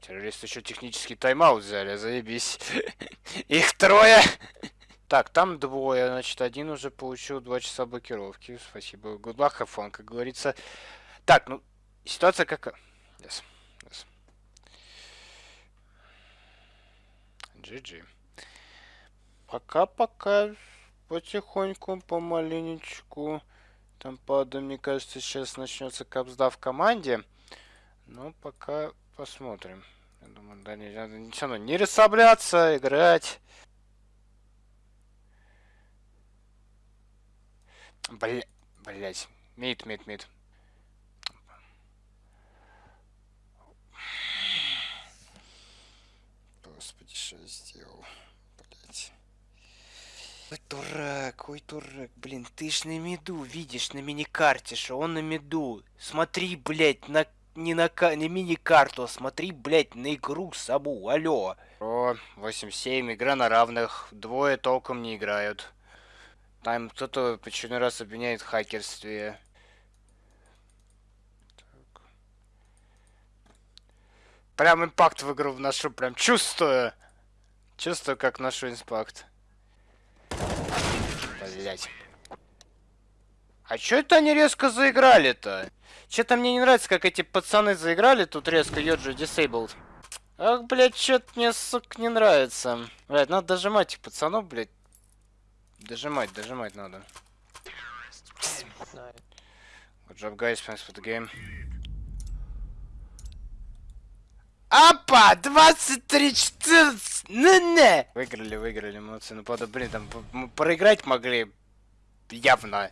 Террористы еще технический тайм-аут взяли, заебись. Их трое! Так, там двое, значит, один уже получил два часа блокировки. Спасибо. Good luck, have как говорится. Так, ну, ситуация какая? Yes. yes. GG. Пока-пока. Потихоньку, помаленечку. Там, правда, мне кажется, сейчас начнется капсда в команде. Но пока посмотрим. Я думаю, да, не, надо все равно не расслабляться, играть. Бля... Блять. Мид, мид, мид. Господи, что я сделал? Блять. Ой, дурак, ой, дурак, блин, ты ж на меду видишь на мини-карте, что он на меду. Смотри, блять, на не на не мини-карту, а смотри, блять, на игру саму, алло. О, 8-7, игра на равных, двое толком не играют. Там кто-то очередной раз обвиняет в хакерстве. Так. Прям импакт в игру вношу, прям чувствую. Чувствую, как ношу импакт. Блять. А чё это они резко заиграли-то? Че-то мне не нравится, как эти пацаны заиграли тут резко Йоджи Disabled. Ах, блядь, что-то мне, сука, не нравится. Блядь, надо дожимать этих пацанов, блядь. Дожимать, дожимать надо. Good job, guys. Thanks for the game. Апа! 23-14! Ну-не! Выиграли, выиграли, молодцы. Ну, правда, блин, там мы проиграть могли явно.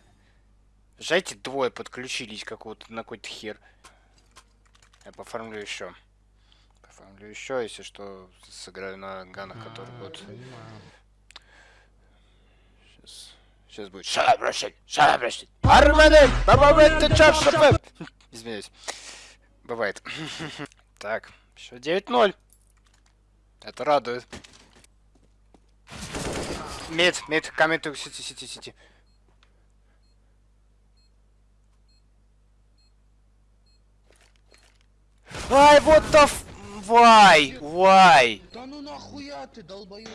Жайте двое подключились какого-то на какой-то хер. Я поформлю еще. Поформлю еще, если что, сыграю на ганах, которые будут. Сейчас. Сейчас будет. Up, Russian! Арманы! Бабабет, ты чё, Извиняюсь. Бывает. так, еще 9-0. Это радует. Мид, мид, coming to city, city, Ай, вот the f... Why? Why? Да ну нахуя ты, долбоёб?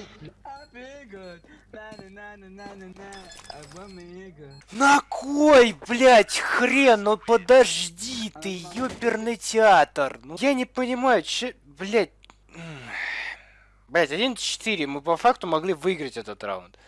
На кой, блять, хрен, ну подожди ты, ёперный театр. Ну я не понимаю, че, блять. Блять, 1-4, мы по факту могли выиграть этот раунд.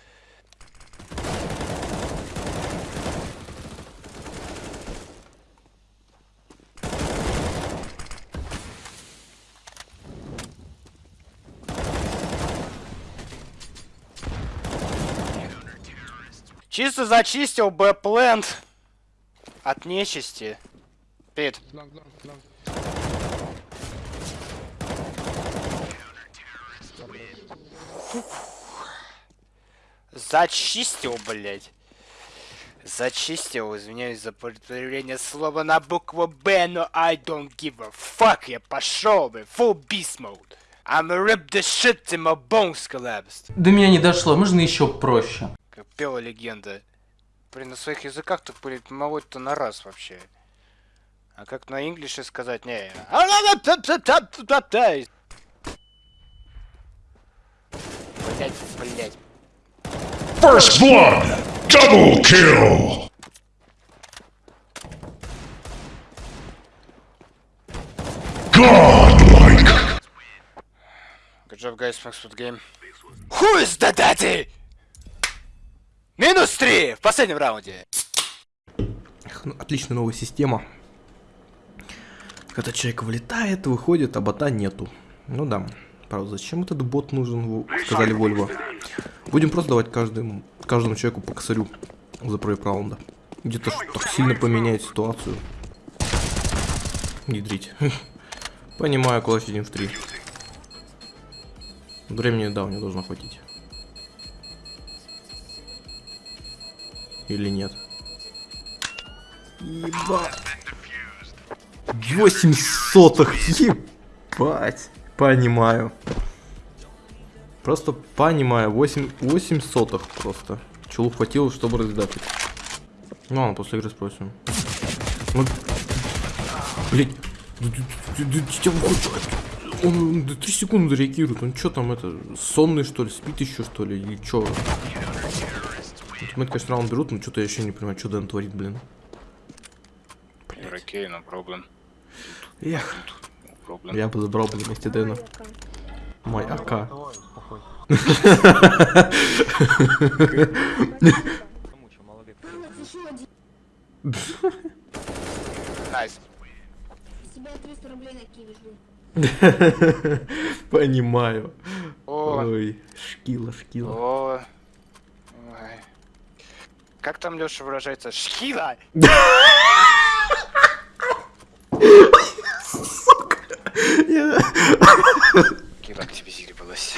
Чисто зачистил Бэпленд от нечисти. Пит. Зачистил, блядь. Зачистил, извиняюсь за повторение слова на букву Б, но I don't give a fuck, я пошел бы, full beast mode. I'm rip the shit till my bones collapsed. До меня не дошло, можно еще проще как пела легенда. Блин, на своих языках тут будет молоть-то на раз вообще. А как на инглише сказать, не. Блять, блять. First blood! Double kill! Godlike! Good job, guys. Thanks for the game. Who is the daddy? Минус 3 в последнем раунде. Ну, отличная новая система. Когда человек вылетает, выходит, а бота нету. Ну да. Правда, зачем этот бот нужен, сказали Вольво. Будем просто давать каждому, каждому человеку по косарю за проигрыш раунда. Где-то так сильно поменяет ситуацию. Ядрить. Понимаю, куда сидим в 3. Времени, да, у него должно хватить. Или нет? Еба. 8 сотых. Ебать. Понимаю. Просто понимаю. 8, 8 сотых просто. Чулу хватило, чтобы раздать. Ну ладно, после игры спросим. Ну, блять. Он 3 секунды реагирует. Он что там это? Сонный что ли? Спит еще что ли? Или что? Мы, конечно, раунд берут, но что-то я еще не понимаю, что Дэн творит, блин. Окей, no problem. Эх, No problem. я бы забрал бы вместе Дэна. Мой АК. Nice. Тебя 300 рублей на Qiwi жду. Понимаю. Ой, шкила, шкила. Как там Леша выражается? Шкила! Кира активизировалась.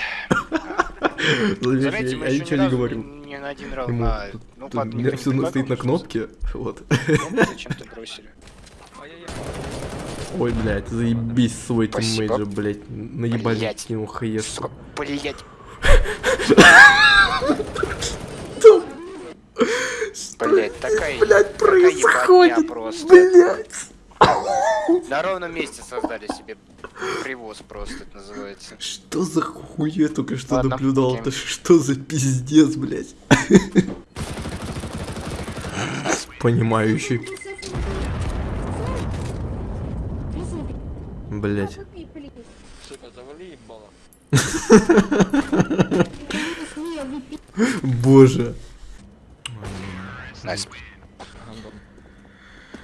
Заметьте, мы Я еще не говорю. ни на один раунд. Ему А, ну, не все стоит на кнопке. Вот. Ну, Зачем-то бросили. Ой, блядь, заебись свой же, блядь. Наебали Блядь. кинул хаешку. Сука, блять. Блять, такая, ебатня происходит, просто. блядь. На ровном месте создали себе привоз просто, это называется. Что за хуйня только что Ладно, наблюдал? Это что за пиздец, блядь? Понимающий. Блядь. Сука, завали ебало. Боже. Nice.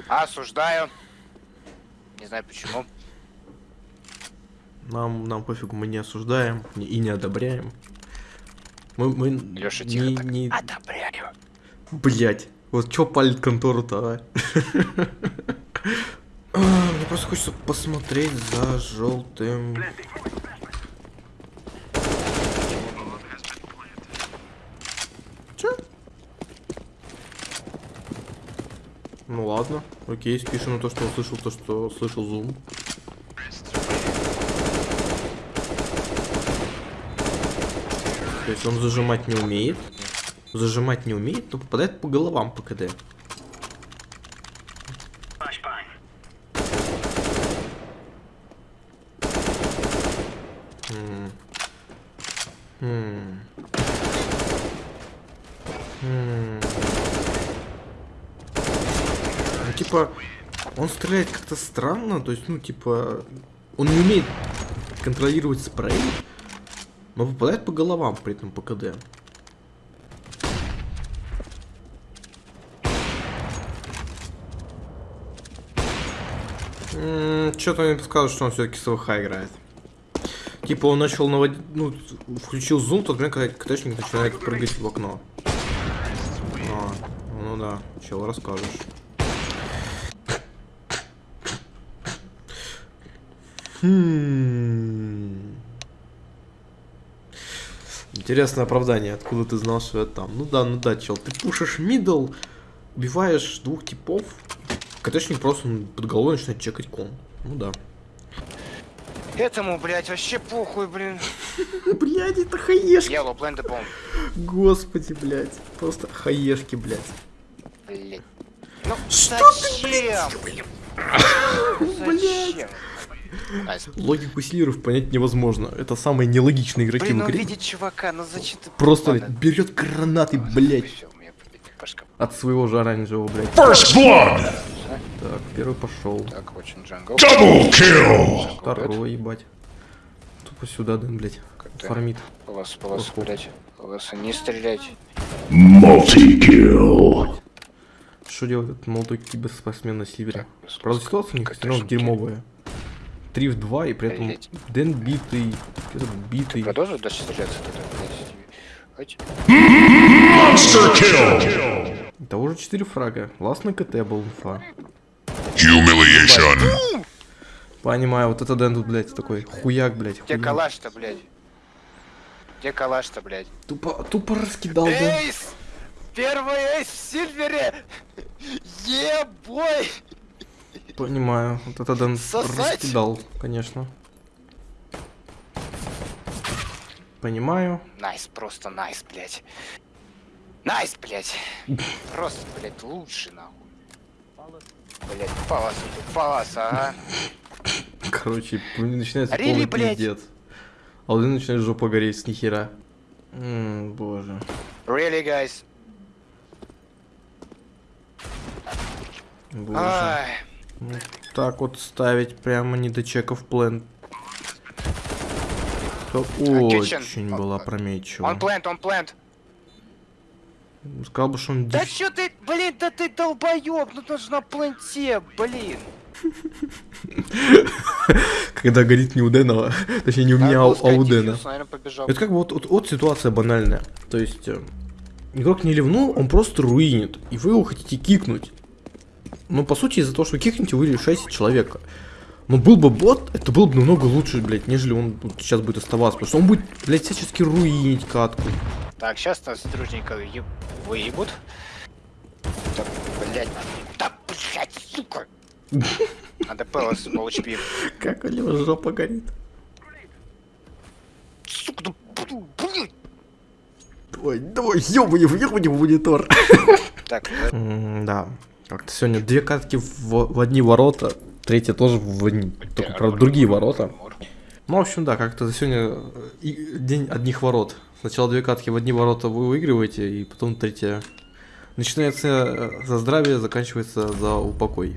Осуждаю. Не знаю почему. Нам, нам пофигу, мы не осуждаем не- и не одобряем. Мы, мы Лёша, не, тихо так. не... Одобряю. Блять, вот чё палит контору-то? А, Мне просто хочется посмотреть за желтым. Чё? Ну ладно, окей, спишем на то, что услышал, то, что слышал зум. То есть он зажимать не умеет. Зажимать не умеет, но попадает по головам по КД. Ну, типа, он стреляет как-то странно, то есть, ну, типа, он не умеет контролировать спрей, но попадает по головам при этом по КД. Что-то мне подсказывает, что он все-таки с ВХ играет. Типа он начал наводить, ну, включил зум, тот момент, когда КТшник начинает прыгать в окно. А, ну да, чел, расскажешь. Хм. Интересное оправдание, откуда ты знал, что я там. Ну да, ну да, чел, ты пушишь мидл, убиваешь двух типов, КТшник просто м, под головой начинает чекать кон. Ну да. Этому, блять, вообще похуй, блин. Блядь, это хаешки. Yellow, plant the bomb. Господи, блядь. Просто хаешки, блядь. Блять. Ну, Что зачем? Зачем? Nice. Логику сильверов понять невозможно. Это самые нелогичные игроки Блин, в ну игре. видеть чувака, ну зачем ты... Просто блядь, берет гранаты, блядь, башка. от своего же оранжевого, блядь. First blood! Так, первый пошел. Так, очень jungle. Double kill! Второй, ебать. Тупо сюда, Дэн, блядь. Фармит. Полос, полос, блять. Полоса, не стрелять. Multi-kill! Что делает этот молодой киберспортсмен на севере? Правда, ситуация у них все равно дерьмовая. 3 в 2, и при этом Блядь. Дэн битый, этот битый. Продолжу дальше стреляться. Monster kill! Того же 4 фрага. Ластный КТ был инфа. Humiliation! Понимаю, вот это Дэн тут, блядь, такой хуяк, блядь. Где калаш-то, блядь? Где калаш-то, блядь? Тупо, тупо раскидал, Дэн. Ace! Первый ace в Сильвере! Ебой! Понимаю, вот это Дэн раскидал, конечно. Понимаю. Nice, просто nice, блядь. Найс, блядь. Просто, блядь, лучше, нахуй. Блядь, палас, палас, ага. Короче, начинается Рили, полный пиздец. А Луны начинает жопа гореть с нихера. М, боже. Really, guys? Боже. Ай, Ну, так вот ставить прямо не до чеков план. То kitchen. Очень была on прометчива. plant, on plant. Сказал бы, что он Да чё ты, блин, да ты долбоёб, ну ты же на пленте, блин. когда горит не у Дэна, точнее не у меня, а у- а у Дэна. наверное, побежал. Это как бы вот, вот, вот ситуация банальная. То есть э, игрок не ливнул, он просто руинит, и вы его хотите кикнуть. Но по сути из-за того, что вы кикнете, вы решаете человека. Но был бы бот, это было бы намного лучше, блядь, нежели он вот сейчас будет оставаться. Потому что он будет, блядь, всячески руинить катку. Так, сейчас нас дружненько еб- выебут. Так, блядь. Да, блядь, сука. Надо Пелос по HP. Как у него жопа горит. Сука, ну, блин, блин. Ой, давай, ёбани, въебани в монитор. Так, М, Да. Как-то сегодня две катки в, в одни ворота, третья тоже в одни, только, правда, другие ворота. Ну, в общем, да, как-то сегодня э, день одних ворот. Сначала две катки в одни ворота вы выигрываете, и потом третья. Начинается э, за здравие, заканчивается за упокой.